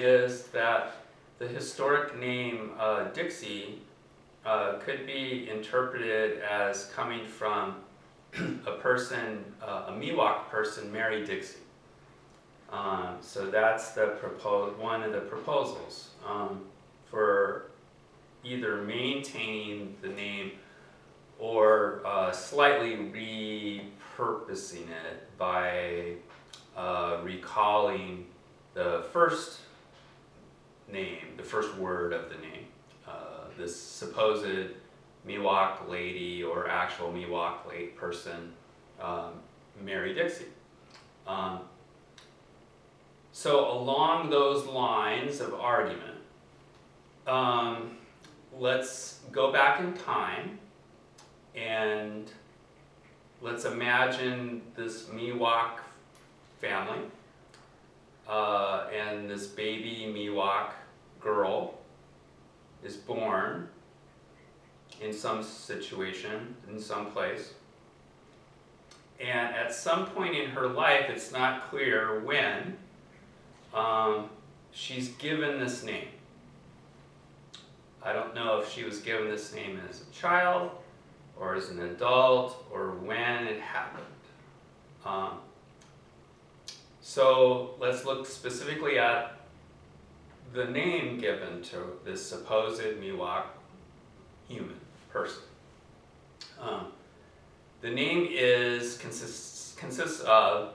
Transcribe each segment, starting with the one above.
is that the historic name uh, Dixie uh, could be interpreted as coming from a person, uh, a Miwok person, Mary Dixie. Um, so that's the propos- one of the proposals um, for either maintaining the name or uh, slightly repurposing it by uh, recalling the first name, the first word of the name. Uh, this supposed Miwok lady or actual Miwok late person, um, Mary Dixie. Um, so along those lines of argument, um, let's go back in time and let's imagine this Miwok family uh, and this baby Miwok girl is born in some situation, in some place. And at some point in her life, it's not clear when, um, she's given this name. I don't know if she was given this name as a child, or as an adult, or when it happened. Um, so let's look specifically at the name given to this supposed Miwok human person. Um, the name is consists, consists of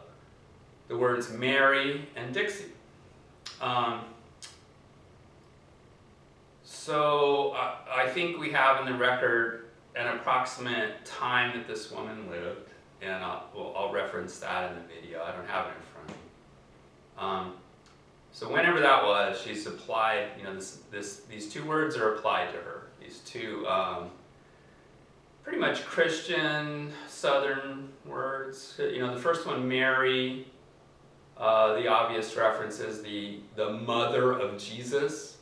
the words Mary and Dixie. Um, so I think we have in the record an approximate time that this woman lived, and I'll, well, I'll reference that in the video. I don't have it in front of me. Um, so whenever that was, she's applied, you know, this, this, these two words are applied to her. These two um, pretty much Christian Southern words. You know, the first one, Mary, uh, the obvious reference is the, the mother of Jesus.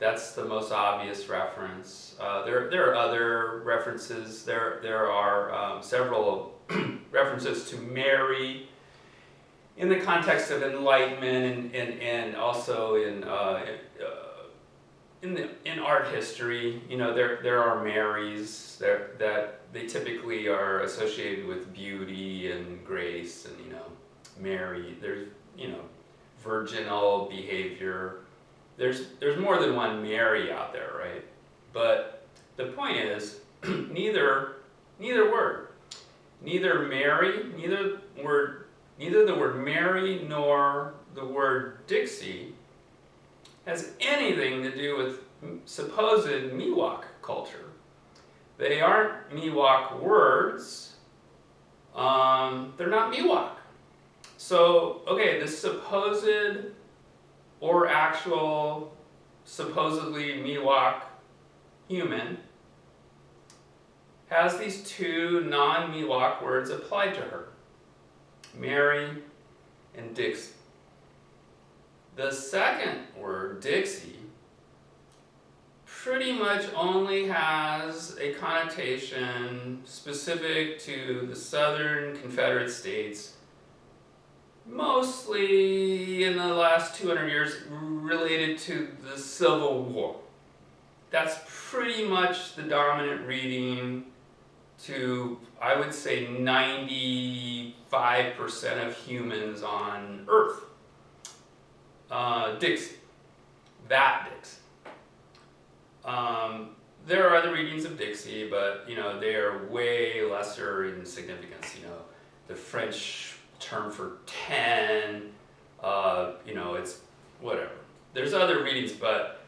That's the most obvious reference. Uh, there, there are other references. There, there are um, several references to Mary in the context of enlightenment and, and, and also in, uh, uh, in, the, in art history, you know, there, there are Marys there, that they typically are associated with beauty and grace and, you know, Mary, there's, you know, virginal behavior. There's, there's more than one Mary out there, right? But the point is, neither, neither word, neither Mary, neither word, neither the word Mary nor the word Dixie has anything to do with supposed Miwok culture. They aren't Miwok words. Um, they're not Miwok. So, okay, this supposed or actual supposedly Miwok human has these two non-Miwok words applied to her. Mary and Dixie. The second word, Dixie, pretty much only has a connotation specific to the southern Confederate States, mostly in the last 200 years related to the Civil War. That's pretty much the dominant reading to, I would say, 95% of humans on Earth. Uh, Dixie. That Dixie. Um, there are other readings of Dixie, but you know they are way lesser in significance. You know, the French term for ten, uh, you know, it's whatever. There's other readings, but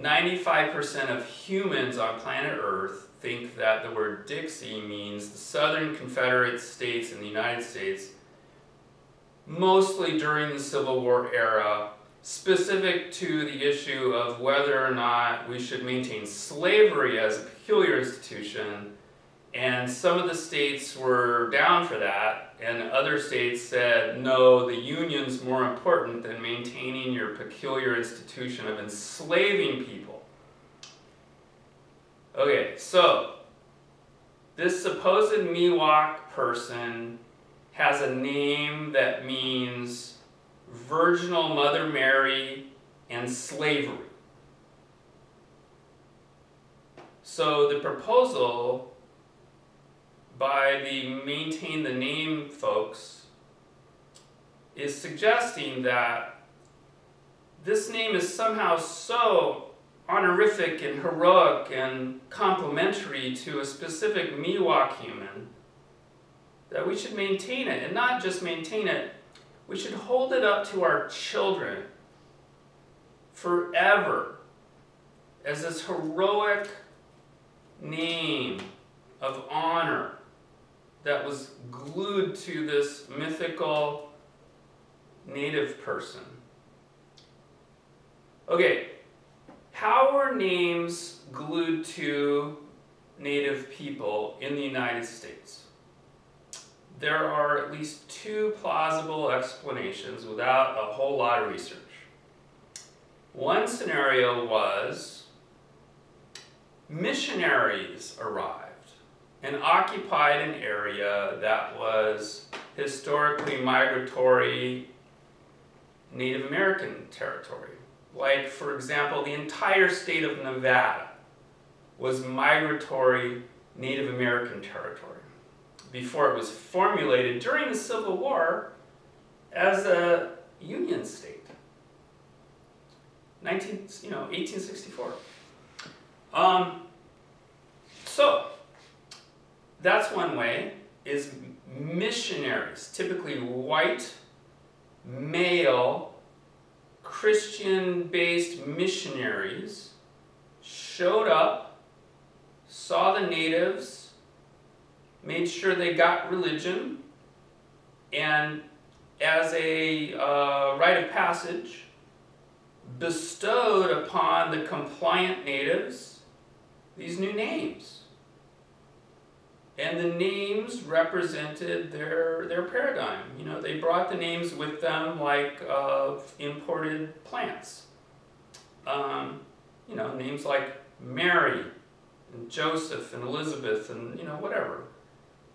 95% of humans on planet Earth think that the word Dixie means the Southern Confederate States in the United States, mostly during the Civil War era, specific to the issue of whether or not we should maintain slavery as a peculiar institution, and some of the states were down for that, and other states said, no, the union's more important than maintaining your peculiar institution of enslaving people. Okay, so this supposed Miwok person has a name that means virginal Mother Mary and slavery. So the proposal by the maintain the name folks is suggesting that this name is somehow so honorific and heroic and complimentary to a specific Miwok human that we should maintain it, and not just maintain it, we should hold it up to our children forever as this heroic name of honor that was glued to this mythical native person. Okay, how are names glued to native people in the United States? There are at least two plausible explanations without a whole lot of research. One scenario was missionaries arrived and occupied an area that was historically migratory Native American territory. Like, for example, the entire state of Nevada was migratory Native American territory before it was formulated during the Civil War as a Union state. 19, you know, 1864. Um, so, that's one way, is missionaries, typically white, male, Christian-based missionaries showed up, saw the natives, made sure they got religion, and as a uh, rite of passage, bestowed upon the compliant natives these new names. And the names represented their, their paradigm. You know, they brought the names with them like of imported plants. Um, you know, names like Mary and Joseph and Elizabeth and, you know, whatever.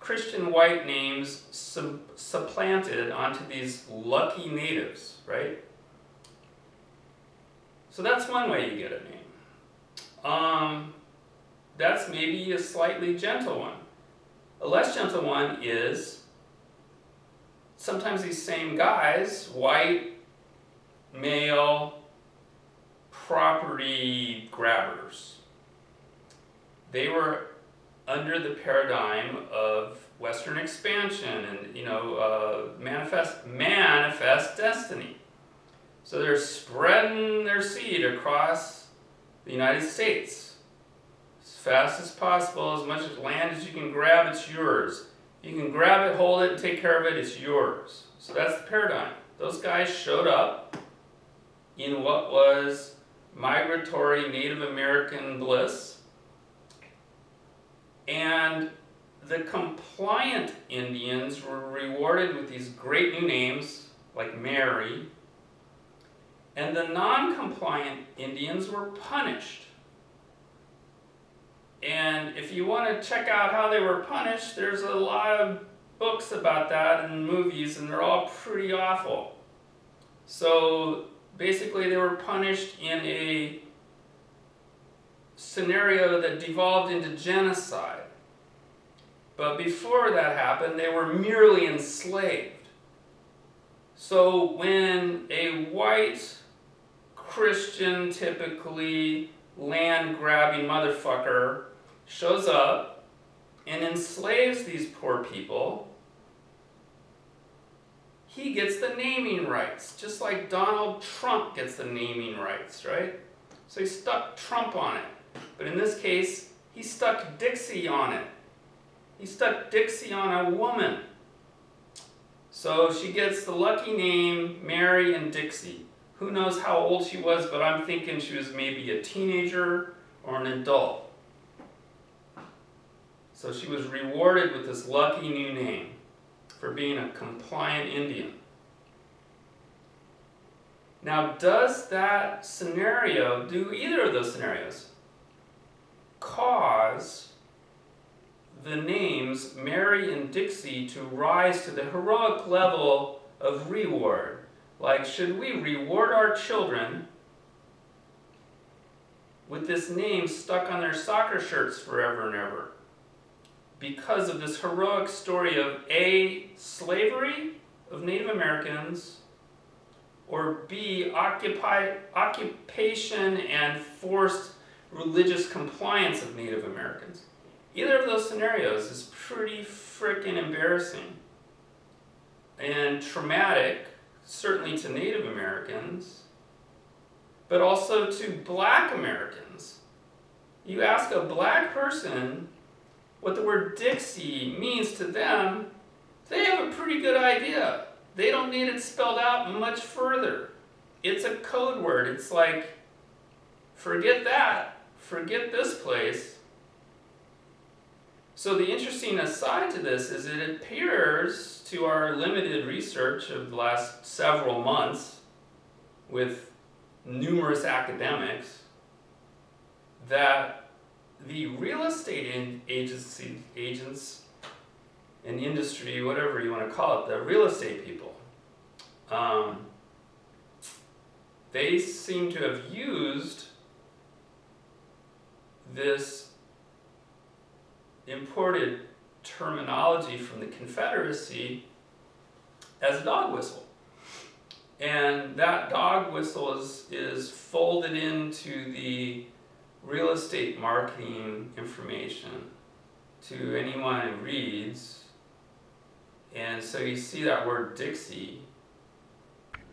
Christian white names sub supplanted onto these lucky natives, right? So that's one way you get a name. Um, that's maybe a slightly gentle one. A less gentle one is sometimes these same guys, white, male, property grabbers, they were under the paradigm of Western expansion and you know uh, manifest manifest destiny. So they're spreading their seed across the United States fast as possible, as much as land as you can grab, it's yours. You can grab it, hold it, and take care of it, it's yours. So that's the paradigm. Those guys showed up in what was migratory Native American bliss and the compliant Indians were rewarded with these great new names like Mary and the non-compliant Indians were punished. And if you want to check out how they were punished, there's a lot of books about that and movies, and they're all pretty awful. So basically they were punished in a scenario that devolved into genocide. But before that happened, they were merely enslaved. So when a white Christian, typically land-grabbing motherfucker shows up and enslaves these poor people, he gets the naming rights, just like Donald Trump gets the naming rights, right? So he stuck Trump on it. But in this case, he stuck Dixie on it. He stuck Dixie on a woman. So she gets the lucky name Mary and Dixie. Who knows how old she was, but I'm thinking she was maybe a teenager or an adult. So she was rewarded with this lucky new name for being a compliant Indian. Now, does that scenario, do either of those scenarios, cause the names Mary and Dixie to rise to the heroic level of reward like, should we reward our children with this name stuck on their soccer shirts forever and ever because of this heroic story of A, slavery of Native Americans, or B, occupy, occupation and forced religious compliance of Native Americans. Either of those scenarios is pretty freaking embarrassing and traumatic, certainly to Native Americans, but also to black Americans. You ask a black person what the word Dixie means to them, they have a pretty good idea. They don't need it spelled out much further. It's a code word. It's like, forget that, forget this place. So the interesting aside to this is it appears to our limited research of the last several months with numerous academics that the real estate agency agents and industry, whatever you want to call it, the real estate people, um, they seem to have used this imported terminology from the Confederacy as a dog whistle. And that dog whistle is, is folded into the real estate marketing information to anyone who reads. And so you see that word Dixie